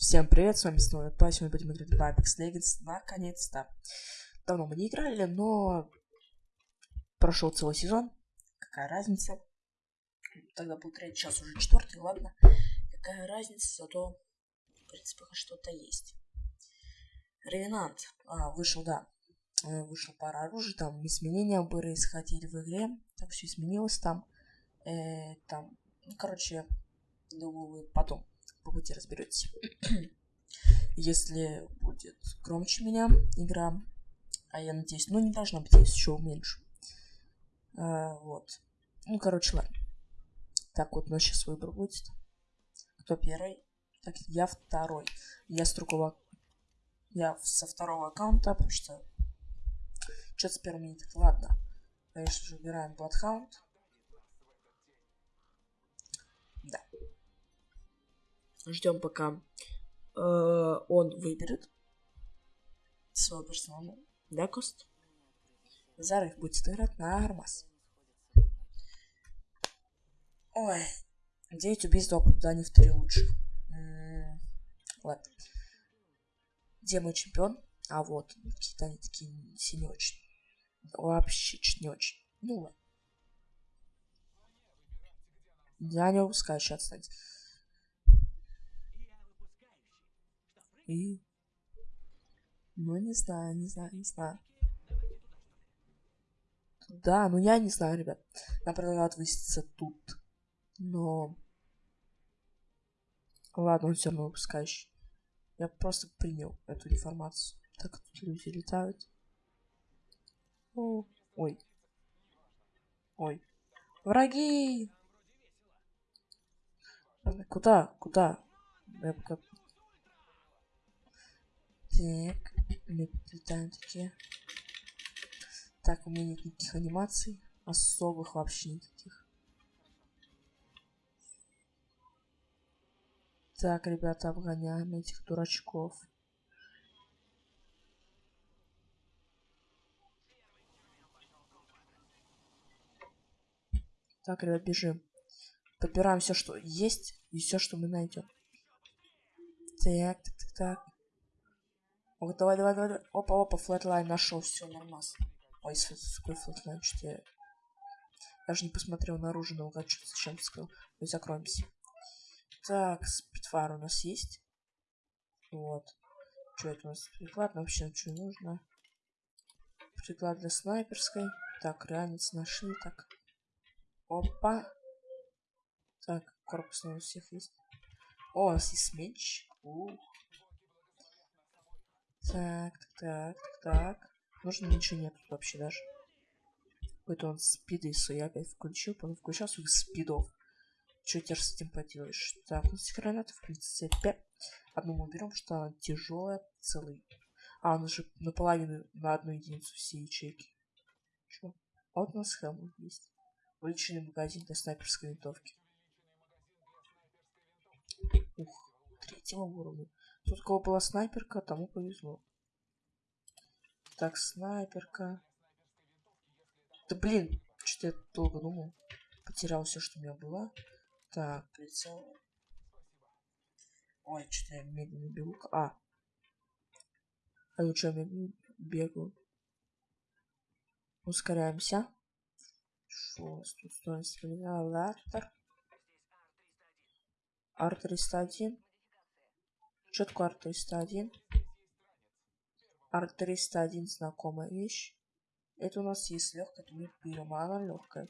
Всем привет, с вами снова Па, сегодня будем играть в Apex Legends, наконец-то. Давно мы не играли, но прошел целый сезон, какая разница. Тогда был третий, сейчас уже четвертый, ладно. Какая разница, зато, в принципе, что-то есть. Ревенант, а, вышел, да, э, вышел пара оружия, там изменения происходили в игре, так все изменилось там. Э, там, ну, короче, думаю, потом по пути разберетесь. Если будет громче меня игра, а я надеюсь, ну не должна быть, если еще уменьшу. А, вот. Ну, короче, ладно. Так, вот у нас сейчас выбор будет. Кто первый? Так, я второй. Я с другого... Я со второго аккаунта, потому что... Что-то с первым не так. Ладно. Конечно же, убираем Bloodhound. Ждем, пока э, он выберет свой персональный декост. Зараз будет играть на Армас. Ой, 9 убийств, два попадания в 3 лучше. М-м, ладно. Где мой чемпион? А вот, какие-то они такие не очень. Вообще чуть не очень. Ну ладно. Я не выпускаю сейчас. И... Ну, не знаю, не знаю, не знаю. Да, ну я не знаю, ребят. Нам предлагают выситься тут. Но... Ладно, он все равно выпускающий. Я просто принял эту информацию. Так, тут люди летают. О, ой. Ой. Враги! Куда? Куда? Я пока так, летаем такие. Так, у меня нет никаких анимаций. Особых вообще никаких. Так, ребята, обгоняем этих дурачков. Так, ребят, бежим. Подбираем все, что есть, и все, что мы найдем. Так, так, так, так. О, давай, давай, давай. Опа, опа, Flatline нашел, все, нормас. Ой, какой Flatline, что я... Даже не посмотрел наружу, но угад, что зачем ты сказал. Мы закроемся. Так, спидфар у нас есть. Вот. Что это у нас? Приклад вообще что нужно? Приклад для снайперской. Так, ранец нашли. Так. Опа. Так, корпус у всех есть. О, у нас есть меч. Ух. Так, так, так, так. Нужно ничего нет вообще даже. Какой-то он спиды свои опять включил, потом включал своих спидов. Что теперь с этим поделаешь? Так, у нас гранаты в принципе. Одну мы берем, что она тяжелая, целый. А, она же наполовину на одну единицу все ячейки. Чё? А вот у нас хелм есть. Увеличенный магазин для снайперской винтовки. Ух, третьего уровня. Тут у кого была снайперка, тому повезло. Так, снайперка. Да блин, что-то я долго думал. Потерял все, что у меня было. Так, прицел. Ой, что-то я медленно бегу. А. А ну что, я бегу. Ускоряемся. Что у нас тут стоит? Артер. Ар-301. Что такое Ар-301? Ар-301 знакомая вещь. Это у нас есть легкая, это мы берем, а она легкая.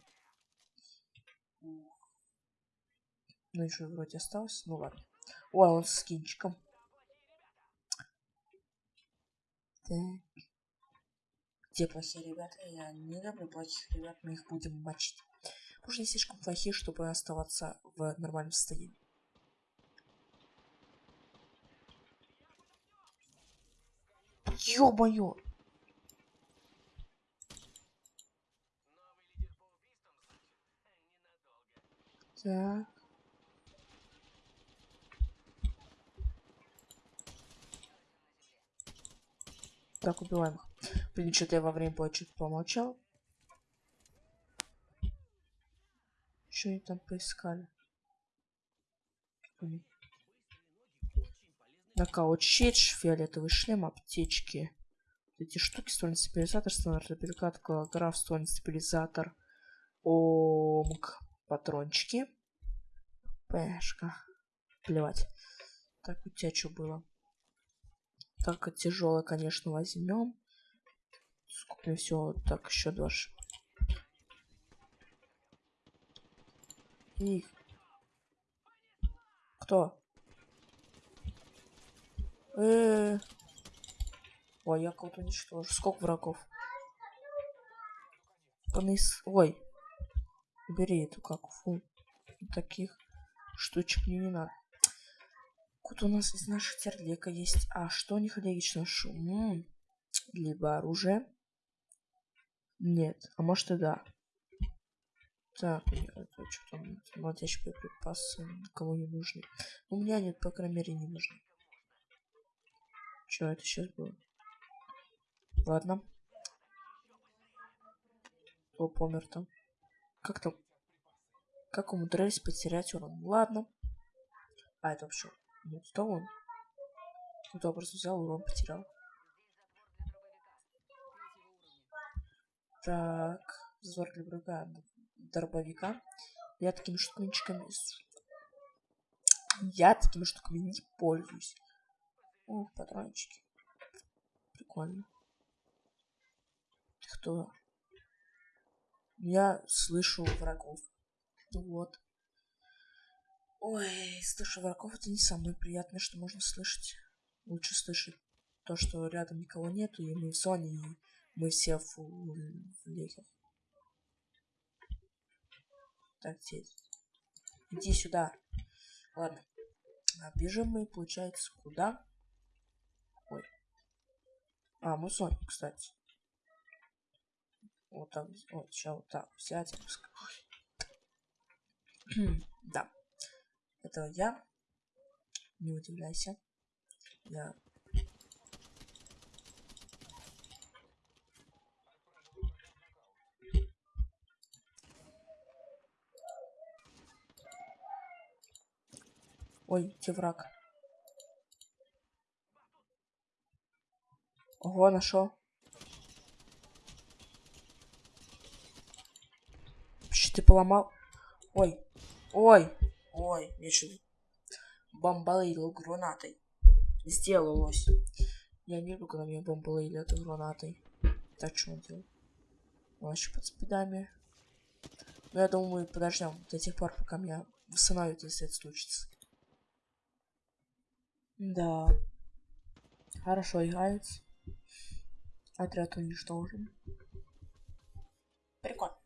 Ну, еще вроде осталось. Ну ладно. Ой, он с скинчиком. Так. Где плохие ребята? Я не люблю плохих ребят, мы их будем мочить. Потому что они слишком плохие, чтобы оставаться в нормальном состоянии. Ё-моё! Так. Так, убиваем. Блин, что-то я во время боя чуть помолчал. Что они там поискали? Нокаут щит, фиолетовый шлем, аптечки. Эти штуки, ствольный стабилизатор, стандарт репликат, граф, ствольный стабилизатор. Омг. Патрончики. Пешка. Плевать. Так, у тебя что было? Так, тяжелое, конечно, возьмем. Скупим все. Так, еще два. И... Кто? Э. Ой, я кого-то уничтожу. Сколько врагов? Ой. Бери эту как фу. Таких штучек мне не надо. Тут у нас из наших терлека есть. А что у них логично? Шум. Либо оружие. Нет. А может и да. Так, это что там? Молотящие боеприпасы никому не нужны. У меня нет, по крайней мере, не нужны. Что это сейчас было? Ладно. Кто помер там? Как там? Как умудрились потерять урон? Ладно. А, это вообще... Нет, что он? Кто просто взял, урон потерял. Так. Взор для врага. Дробовика. Я такими штуками... Я такими штуками не пользуюсь. О, патрончики. Прикольно. Кто? Я слышу врагов. Вот. Ой, слышу врагов это не самое приятное, что можно слышать. Лучше слышать то, что рядом никого нету, и мы в зоне, и мы все в, в лехах. Так, здесь. Иди сюда. Ладно. А бежим мы, получается, куда? А, мы Соник, кстати. Вот так, вот, сейчас вот так взять. да. Это я. Не удивляйся. Я Ой, где враг? Ого, нашел. Что ты поломал? Ой, ой, ой, я что бомбалил гранатой. Сделалось. Я не люблю, когда меня бомбалили этой гранатой. Так что он делал? Он еще под спидами. Но я думаю, подождем до тех пор, пока меня восстановят, если это случится. Да. Хорошо играется. Отряд уничтожен. Прикольно.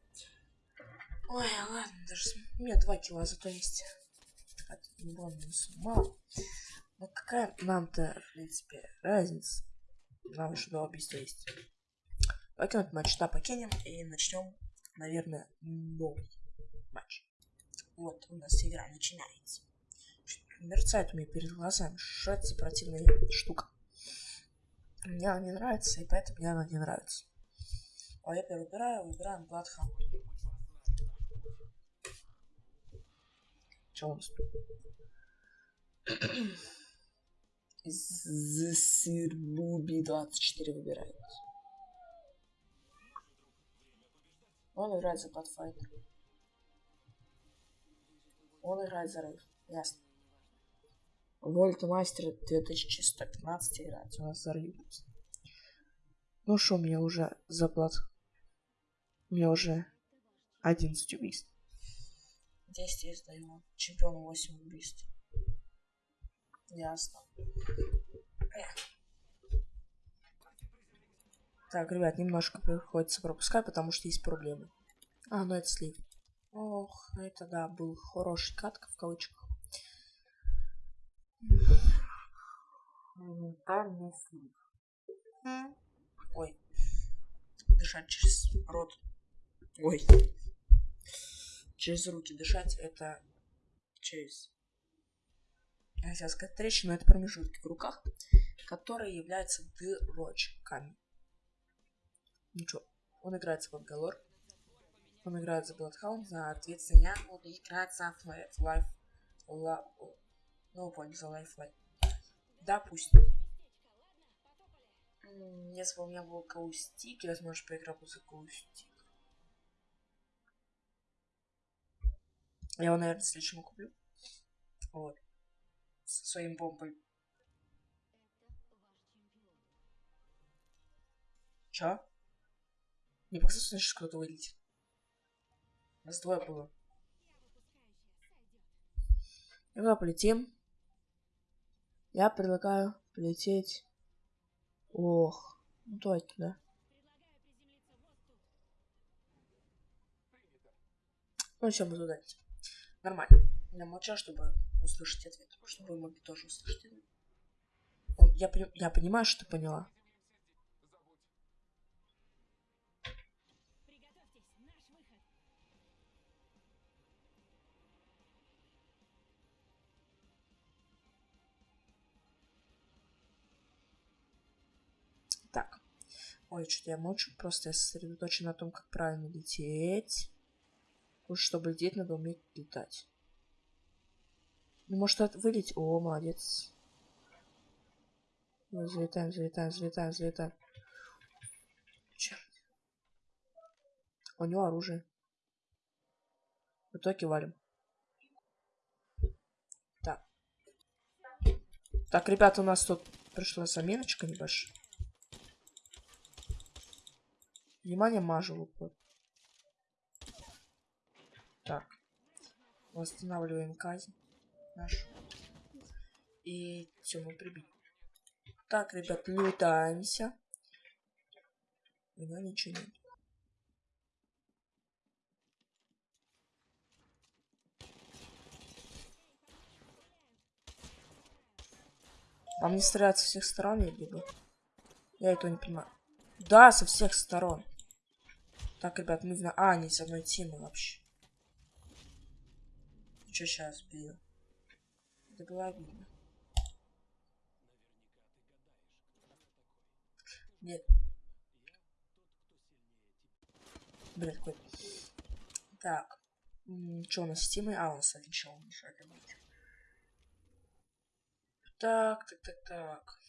Ой, ладно, даже у меня два кило зато есть. Мало. Ну какая нам-то, в принципе, разница? Нам еще два убийства есть. Покинуть матч. Да, покинем и начнем, наверное, новый матч. Вот у нас игра начинается мерцает у меня перед глазами. За противная штука? Мне она не нравится, и поэтому мне она не нравится. А я первый выбираю, выбираем Bloodhound. Что у нас тут? Зсирбуби 24 выбирает. Он играет за Bloodfighter. Он играет за Рейв. Ясно. Вольтмастер 2115 играть. У нас зарыгивается. Ну что, мне уже заплат. Мне уже 11 убийств. 10 я сдаю. Чемпион 8 убийств. Ясно. Так, ребят, немножко приходится пропускать, потому что есть проблемы. А, ну это слив. Ох, это да, был хороший катка в кавычках. Ментальный слив. Ой. Дышать через рот. Ой. Через руки дышать это через... Я хотел сказать трещину, это промежутки в руках, которые являются дырочками. Ничего. Он играет за Бангалор. Он играет за Bloodhound, соответственно, буду играть за Life. Life. Ну, Life Life. Допустим. Если бы у меня был каустик, я, возможно, поиграл бы за каустик. Я его, наверное, следующему куплю. Вот. Со своим бомбой. Чё? Не показалось, что кто-то вылетит. Нас двое было. Когда полетим, я предлагаю полететь. Ох, ну давайте туда. Ну, все, буду дать. Нормально. Я молчал, чтобы услышать ответ. Чтобы вы могли тоже услышать. Я, я понимаю, что ты поняла. Так. Ой, что-то я молчу, просто я сосредоточен на том, как правильно лететь. Потому что, чтобы лететь, надо уметь летать. Ну, может, это вылететь? О, молодец. Залетаем, залетаем, залетаем, залетаем. Черт. У него оружие. В итоге валим. Так. Так, ребята, у нас тут пришла заменочка небольшая. Внимание, мажу лупу. Так. Восстанавливаем казнь нашу. И все, мы прибили. Так, ребят, летаемся. У ничего нет. Вам не стреляют со всех сторон, либо? Я этого не понимаю. Да, со всех сторон. Так, ребят, мы в... А, они с одной темы вообще. Что сейчас бью? Это было обидно. Нет. Блин, какой. Так. Что у нас с темой? А, у нас один чел мешает Так, так, так, так.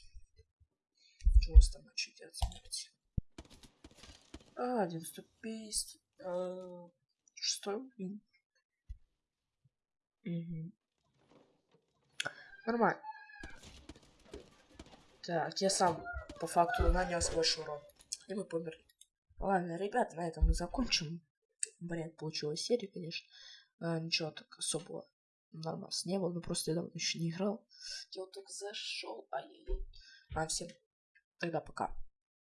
Что у вас там начать от смерти? А, один ступейст. А, шестой уровень. Угу. Нормально. Так, я сам по факту нанес больше урон. И мы померли. Ладно, ребята, на этом мы закончим. Бред, получилась серия, конечно. А, ничего так особого нас не было, но просто я давно еще не играл. Я вот только зашел, ай-яй-яй. А, всем тогда пока.